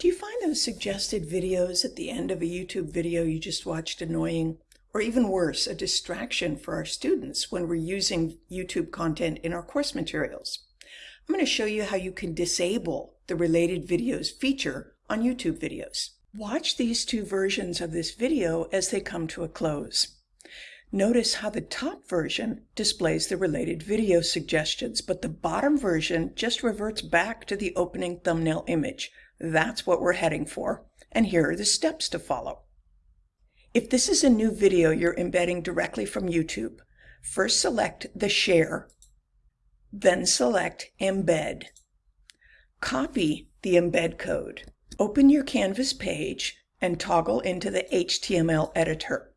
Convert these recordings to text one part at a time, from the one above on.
Do you find those suggested videos at the end of a YouTube video you just watched annoying? Or even worse, a distraction for our students when we're using YouTube content in our course materials? I'm going to show you how you can disable the related videos feature on YouTube videos. Watch these two versions of this video as they come to a close. Notice how the top version displays the related video suggestions, but the bottom version just reverts back to the opening thumbnail image. That's what we're heading for, and here are the steps to follow. If this is a new video you're embedding directly from YouTube, first select the Share, then select Embed. Copy the embed code. Open your Canvas page and toggle into the HTML editor.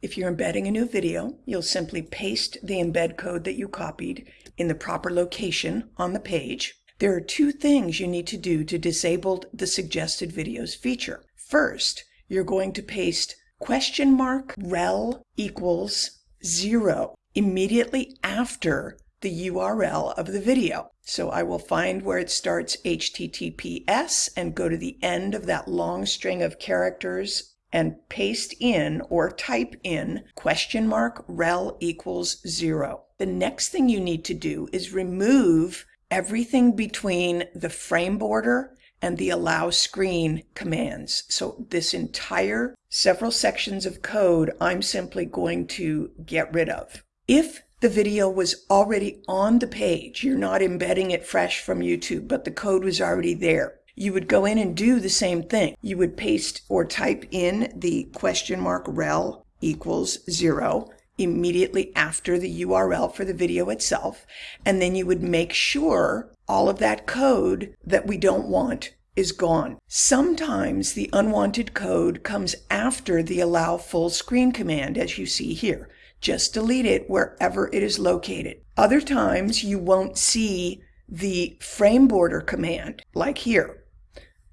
If you're embedding a new video, you'll simply paste the embed code that you copied in the proper location on the page. There are two things you need to do to disable the suggested videos feature. First, you're going to paste question mark rel equals zero immediately after the URL of the video. So I will find where it starts HTTPS and go to the end of that long string of characters and paste in or type in question mark rel equals zero. The next thing you need to do is remove everything between the frame border and the allow screen commands. So this entire several sections of code I'm simply going to get rid of. If the video was already on the page, you're not embedding it fresh from YouTube, but the code was already there you would go in and do the same thing. You would paste or type in the question mark rel equals zero immediately after the URL for the video itself. And then you would make sure all of that code that we don't want is gone. Sometimes the unwanted code comes after the allow full screen command, as you see here. Just delete it wherever it is located. Other times you won't see the frame border command, like here.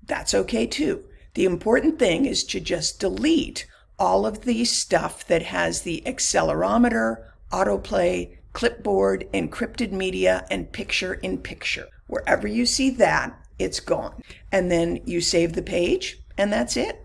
That's okay too. The important thing is to just delete all of the stuff that has the accelerometer, autoplay, clipboard, encrypted media, and picture in picture. Wherever you see that, it's gone. And then you save the page, and that's it.